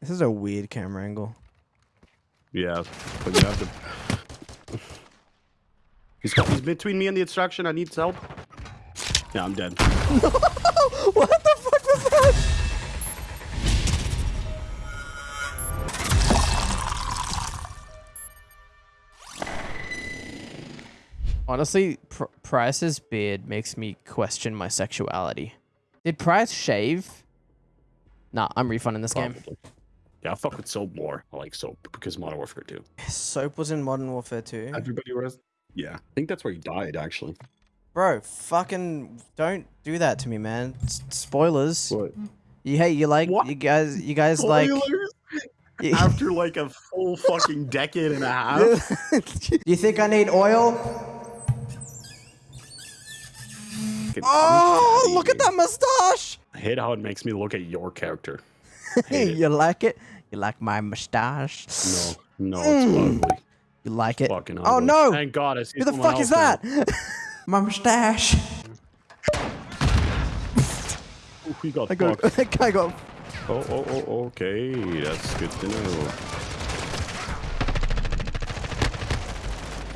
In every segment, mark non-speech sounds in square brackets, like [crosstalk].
This is a weird camera angle. Yeah, but you have to. He's, he's between me and the extraction. I need help. Yeah, I'm dead. [laughs] what the fuck was that? Honestly, Pr- Price's beard makes me question my sexuality. Did Price shave? Nah, I'm refunding this game. Probably. Yeah, I fuck with soap more. I like soap because Modern Warfare 2. Soap was in Modern Warfare 2. Everybody was. Yeah, I think that's where he died actually. Bro, fucking don't do that to me, man. S- spoilers. What? You hey, you like What? you guys you guys like you, After like a full fucking decade and a half. [laughs] you think I need oil? Oh, look at that mustache. I hate how it makes me look at your character. Hey, you like it? You like my mustache? No, no, it's mm. ugly. You like it? Fucking Oh no! Thank God I see Who the fuck is that? [laughs] my mustache. Ooh, we got I got fucked. [laughs] that guy got Oh, oh, oh, okay. That's good to know.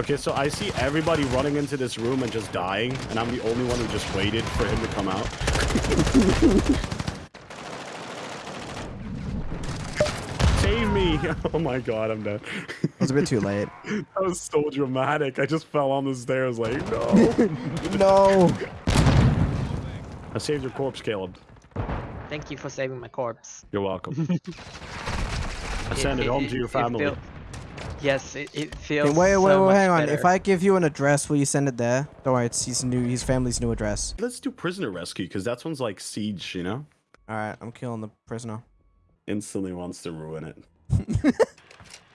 Okay, so I see everybody running into this room and just dying, and I'm the only one who just waited for him to come out. [laughs] me! [laughs] Oh my god, I'm dead. It was a bit too late. [laughs] that was so dramatic. I just fell on the stairs like, no. [laughs] no. I saved your corpse, Caleb. Thank you for saving my corpse. You're welcome. I send it home to your family. feel- yes, it, it feels. Hey, wait, wait, so wait, much hang on. If. I give you an address, will you send it there? Don't worry, it's his new, his family's new address. Let's do prisoner rescue, because that one's like siege, you know? All right, I'm killing the prisoner. Instantly wants to ruin it.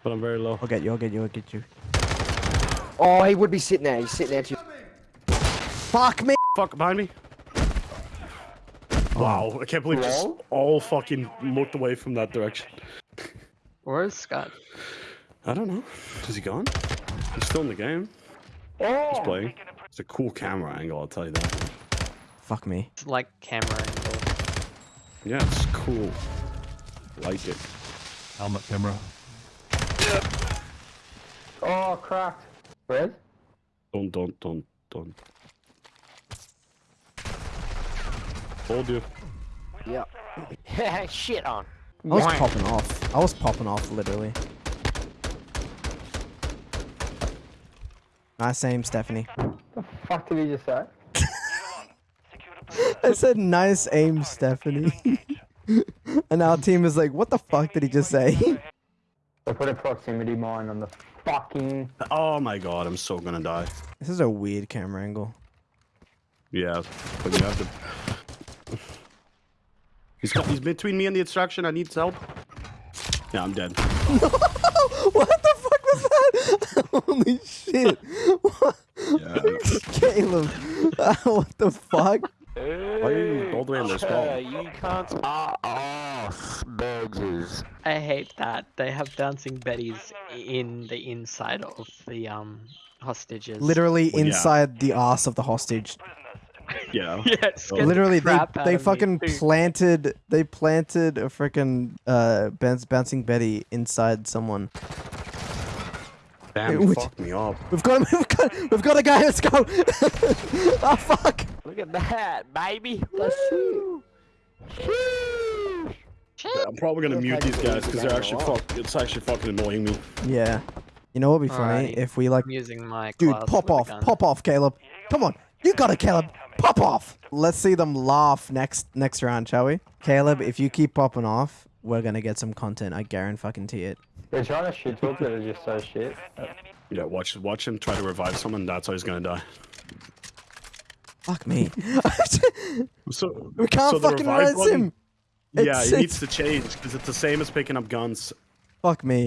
But I'm very low. I'll get you. I'll get you. I'll get you. Oh, he would be sitting there. He's sitting there too. Fuck me. Fuck, behind me. Oh. Wow, I can't believe just all fucking looked away from that direction. Where's Scott? I don't know. Is he gone? He's still in the game. Oh, He's playing. It's a cool camera angle, I'll tell you that. Fuck me. It's like camera angle. Yeah, it's cool. Like it. Helmet camera. oh, cracked. Red? Don't, don't, don't, don't. Hold you. Yeah. [laughs] Shit on. I was popping off. I was popping off, literally. Nice aim, Stephanie. The fuck did he just say? [laughs] I said nice aim, Stephanie. [laughs] [laughs] and our team is like, what the fuck did he just say? I put a proximity mine on the fucking. Oh my god, I'm so gonna die. this is a weird camera angle. Yeah, but you have to. He's, got, he's between me and the extraction. I need help. Yeah, I'm dead. [laughs] what the fuck was that? [laughs] Holy shit. What? Yeah. Caleb. what the fuck? Why are you all the way in this [laughs] wall? you can't. Ah, ah, burgers. I hate that they have dancing betties in the inside of the um hostages. Literally Well, yeah. inside the ass of the hostage. Yeah. [laughs] Yeah, it scared the Literally, they crap out they of me, fucking too. planted they planted a freaking uh bounce, bouncing Betty inside someone. Damn, Which- fuck me up. We've got him. [laughs] We've got we've got a guy. Let's go. oh fuck. Look at that, baby. Let's see. Yeah, I'm probably gonna mute these guys because they're actually fuck. It's actually fucking annoying me. Yeah. You know what would be funny Alrighty. if we like, I'm using my dude, pop off, pop off, Caleb. Come on, you got it, Caleb. Pop off. Let's see them laugh next next round, shall we? Caleb, if you keep popping off, we're gonna get some content. I guarantee it. They're trying to shit talk that are just so shit. Yeah, watch watch him try to revive someone. That's how he's gonna die. Fuck me. [laughs] So we can't so fucking revive res button- him. Yeah, It's- it needs to change because it's the same as picking up guns. Fuck me.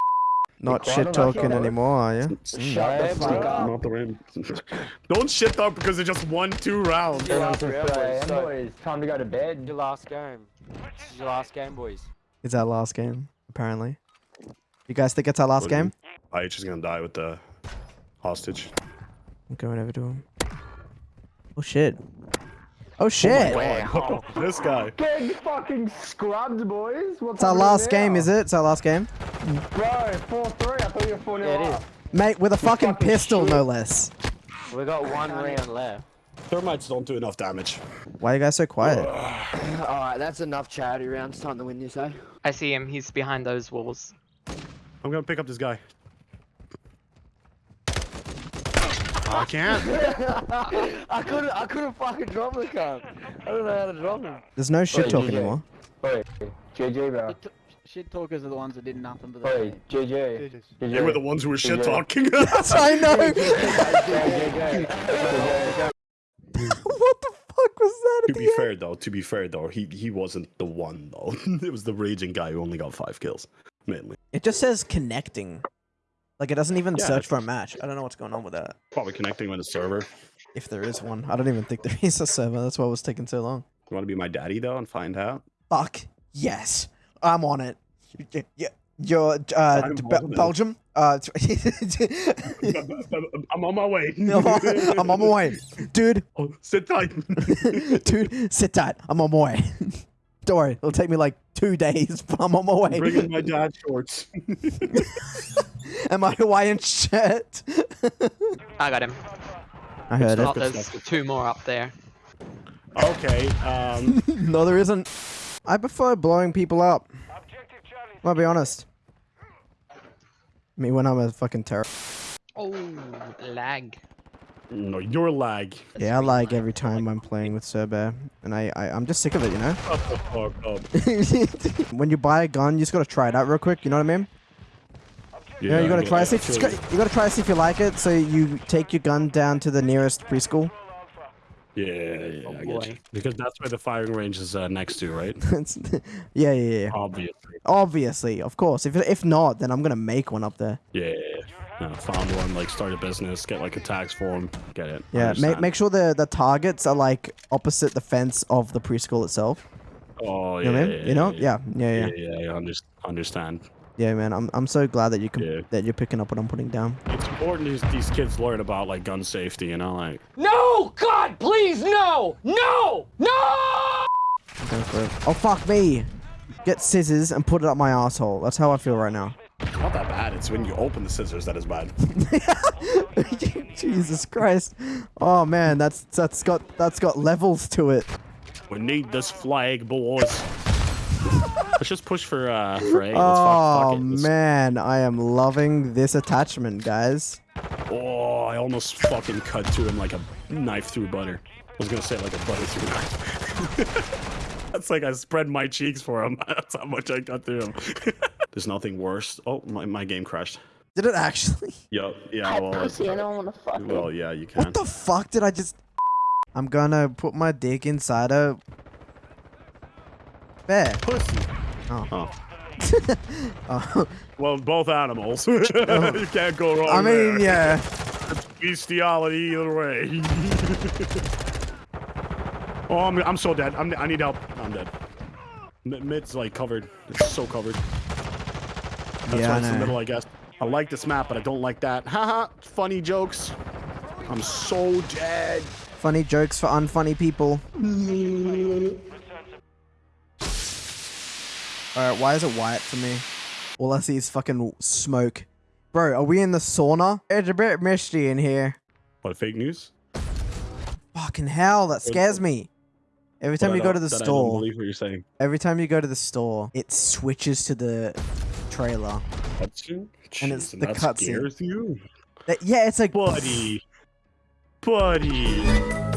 Not shit talking anymore, are you? Shut mm. the fuck up. Not the way. [laughs] Don't shit up because it just won two rounds. Yeah, Yeah, boys, boys, so- boys, time to go to bed. Your last game. This is your last game, boys. It's our last game, apparently. You guys think it's our last game? IH is gonna die with the hostage. I'm going over to him. Oh shit. Oh shit! Wow. [laughs] this guy. Getting fucking scrubbed, boys. What's It's our last game, is it? It's our last game, Bro, 4-3. I thought you were 4 0. Yeah, it is. mate. With a fucking fucking pistol, shit. no less. We got one round left. Thermites don't do enough damage. Why are you guys so quiet? [sighs] Alright, that's enough charity rounds. Time to win this, eh? I see him. He's behind those walls. I'm gonna pick up this guy. I can't. [laughs] I couldn't, I couldn't fucking drop the cunt. I don't know how to drop him. There's no shit Wait, talk GG. anymore. Wait, JJ, bro. Shit talkers are the ones that did nothing but Wait, that. JJ. Jesus. JJ. They were the ones who were shit talking. [laughs] Yes, I know. JJ. [laughs] what the fuck was that? to At be end? fair though, to be fair though, he he wasn't the one though. it was the raging guy who only got five kills, mainly. It just says connecting. Like it doesn't even Yeah, search for a match. I don't know what's going on with that. Probably connecting with a server. If there is one, I don't even think there [laughs] is a server. That's why it was taking so long. You want to be my daddy though and find out? Fuck yes, I'm on it. Yeah. You're uh, Be- Belgium. Uh, [laughs] I'm on my way. [laughs] I'm on my way, dude. Oh, sit tight. Dude, sit tight. I'm on my way. Don't worry, it'll take me like two days, [laughs] but I'm on my way. Bring in my dad shorts. [laughs] and my Hawaiian shirt. I got him. I heard Oh, it. there's two more up there. okay. Um. [laughs] No, there isn't. I prefer blowing people up. I'll be honest. I mean, when I'm a fucking terror. Oh, lag. No, your lag. Yeah, I like every time I'm playing with Surbear, and I, I I'm just sick of it, you know. Shut the fuck up. [laughs] when you buy a gun, you just gotta try it out real quick. You know what I mean? Yeah, you gotta try to see. If, feel you gotta try to see if you like it. So you take your gun down to the nearest preschool. you. Yeah, yeah, Oh I get you. Because that's where the firing range is uh, next to, right? [laughs] Yeah, yeah, yeah. Obviously. Obviously, of course. If if not, then I'm gonna make one up there. Yeah. Uh, found one, like start a business, get like a tax form, get it. Yeah, make make sure the the targets are like opposite the fence of the preschool itself. Oh You know yeah, I mean? You know? Yeah, yeah, yeah. yeah, yeah, I under- understand. Yeah, man. I'm I'm so glad that you can Yeah. that you're picking up what I'm putting down. It's important these, these kids learn about like gun safety, you know, like No! God, please, no! No! No! Go for it. Oh fuck me! Get scissors and put it up my asshole. That's how I feel right now. It's not that bad. It's when you open the scissors that is bad. [laughs] [laughs] Jesus Christ! Oh man, that's that's got that's got levels to it. We need this flag, boys. Let's just push for uh for A. Let's Oh fuck it. Man, I am loving this attachment, guys. Oh, I almost fucking cut to him like a knife through butter. I was gonna say like a butter through knife. [laughs] That's like I spread my cheeks for him. That's how much I cut through him. There's nothing worse. Oh, my, my game crashed. Did it actually? [laughs] Yup. Yeah. Well, Pussy, I uh, don't wanna fuck well, yeah, you can. What the fuck did I just? [laughs] I'm gonna put my dick inside a bear. Pussy. Oh. Oh. [laughs] Oh. Well, both animals. Oh. you can't go wrong. I mean, there. yeah. Bestiality either way. oh, I'm, I'm so dead. I'm, I need help. I'm dead. M- mid's like covered. It's so covered. That's Yeah, why I it's the middle, I guess. I like this map, but I don't like that. Haha, funny jokes. I'm so dead. Funny jokes for unfunny people. Alright, why is it white for me? All I see is fucking smoke. Bro, are we in the sauna? It's a bit misty in here. What, fake news? Fucking hell, that scares me. Every time What, you go uh, to the that I don't store, believe what you're saying. every time you go to the store, it switches to the trailer. Cutscene? And it's Jeez, the cutscene. That- yeah, it's like Buddy. Buddy.